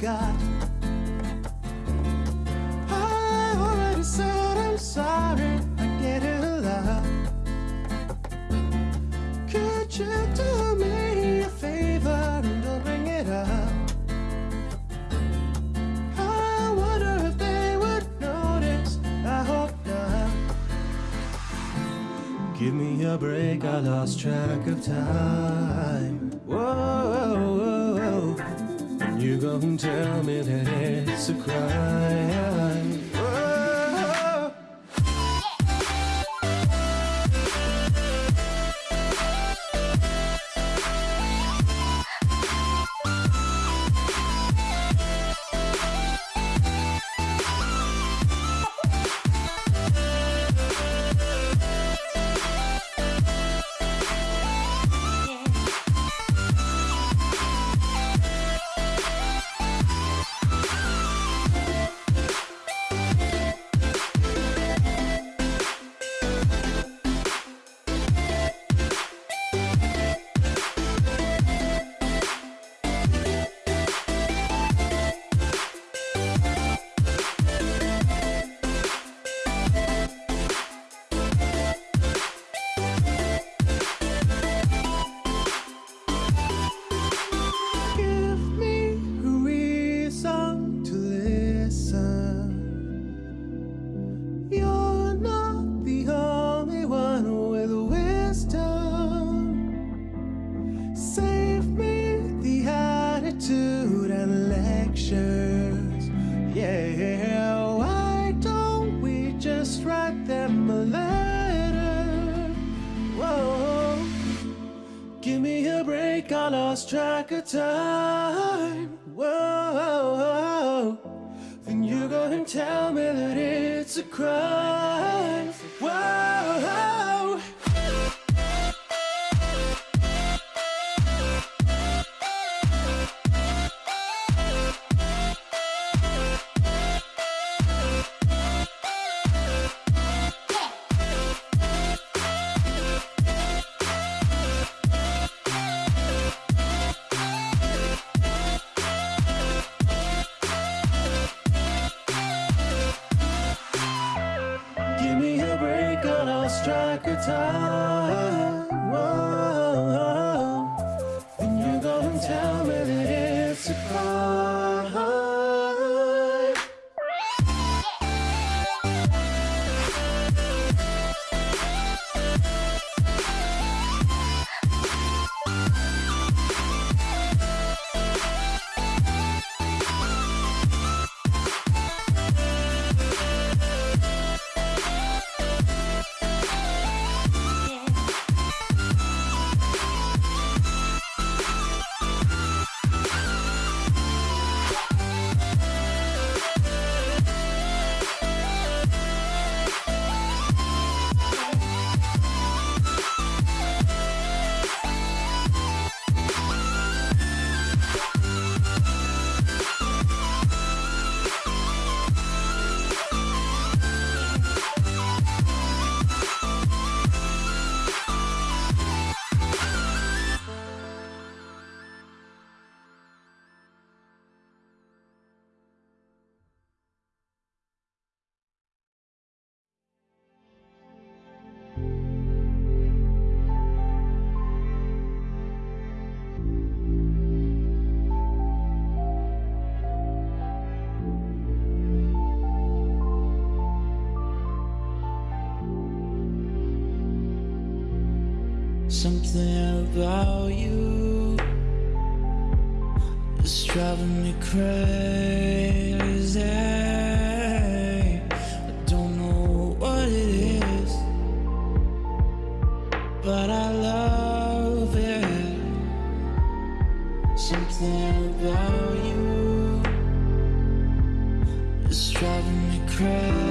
got. I already said I'm sorry, I get it a lot. Could you do me a favor and don't bring it up? I wonder if they would notice. I hope not. Give me a break, I lost track of time. Whoa, whoa, whoa. You gon' tell me that it's a crime. Write them a letter? Whoa. Give me a break, I lost track of time. Whoa, then you go and tell me that it's a crime. Time. About you is driving me crazy. I don't know what it is, but I love it. Something about you is driving me crazy.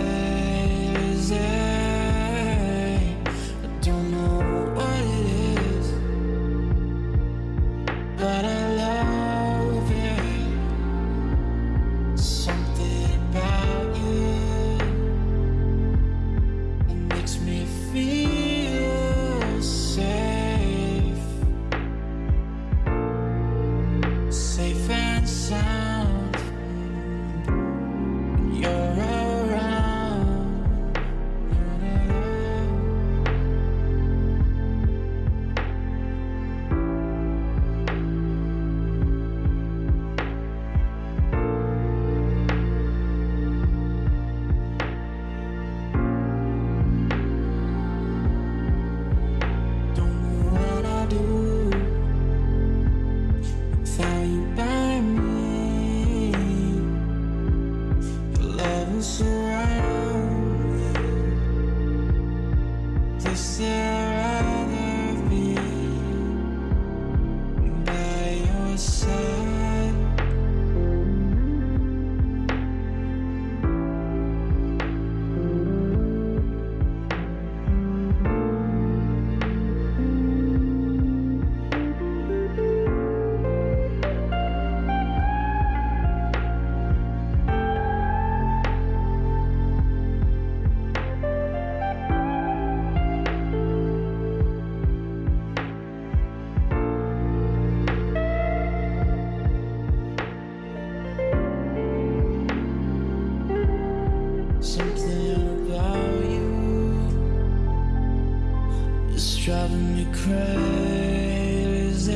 prayers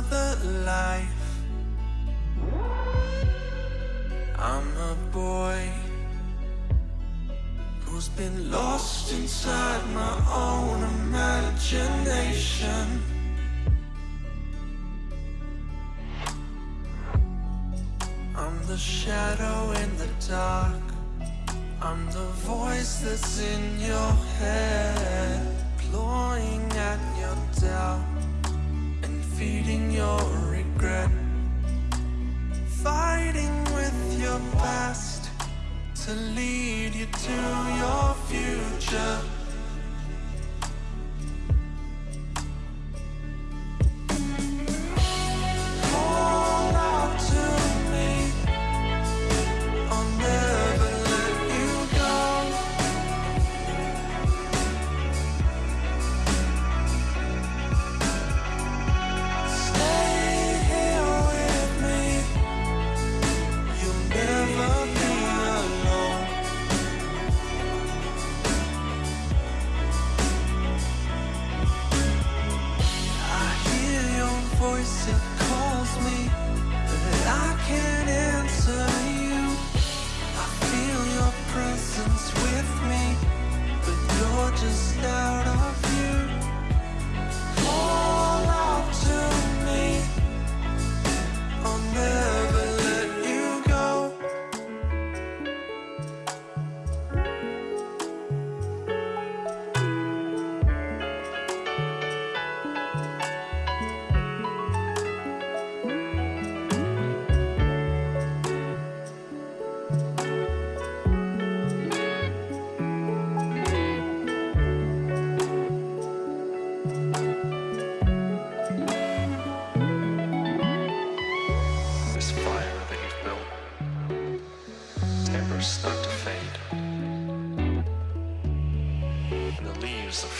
another life. I'm a boy Who's been lost inside my own imagination. I'm the shadow in the dark. I'm the voice that's in your head Ploying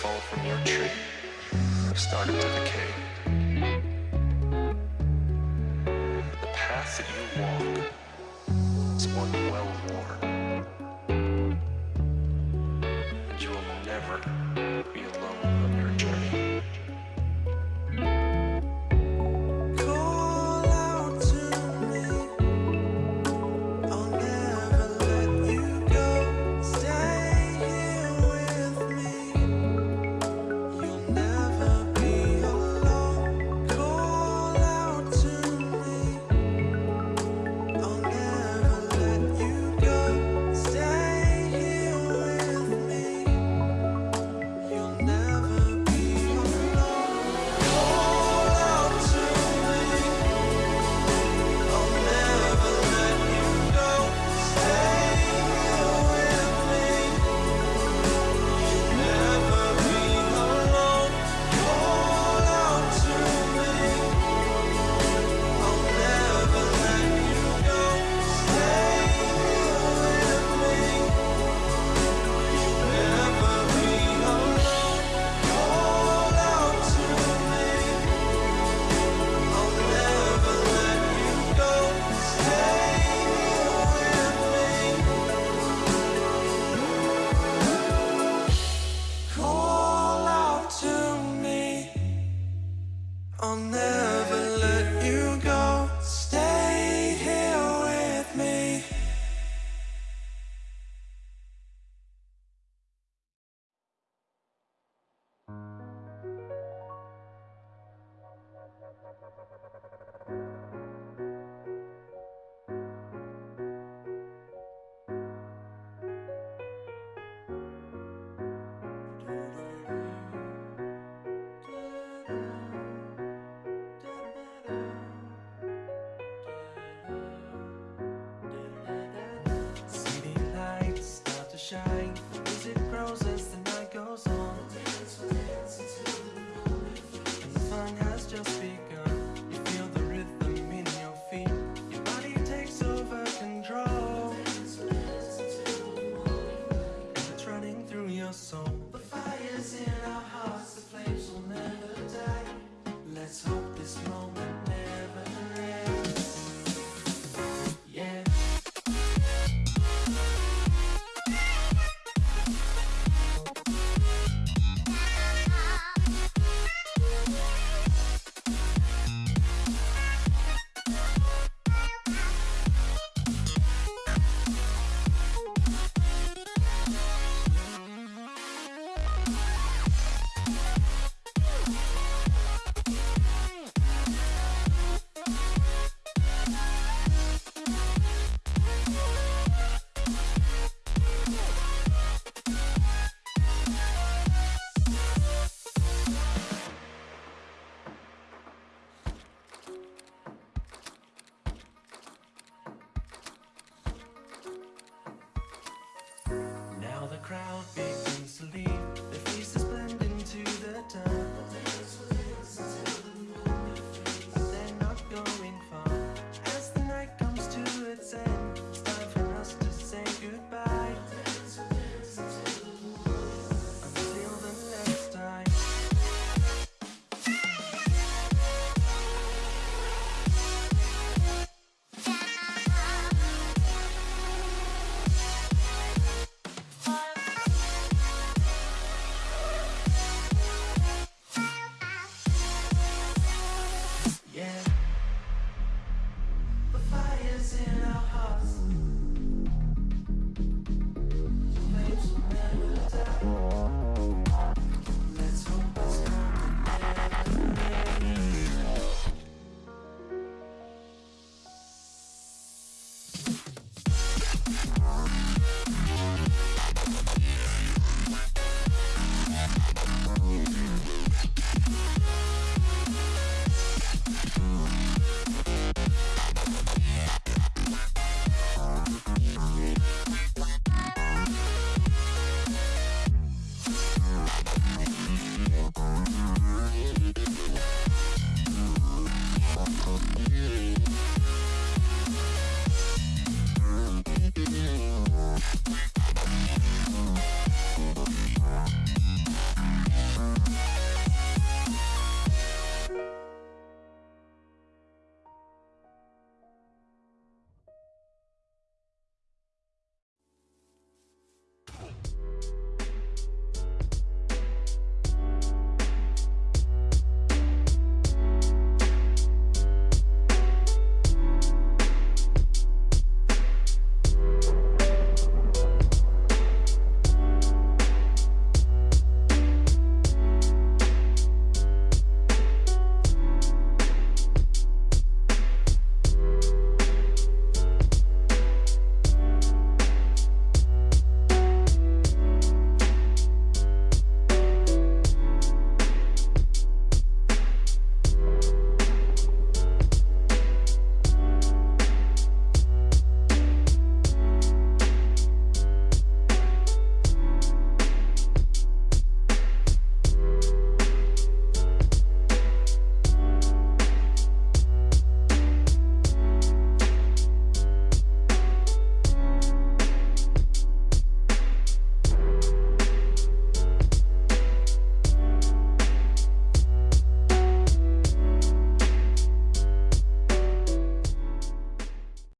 fall from your tree. Have started to decay. The path that you walk is one